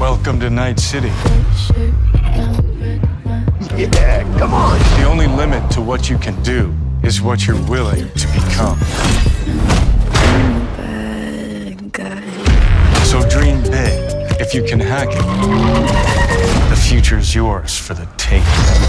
Welcome to Night City. Yeah, come on. The only limit to what you can do is what you're willing to become. So dream big. If you can hack it, the future's yours for the taking.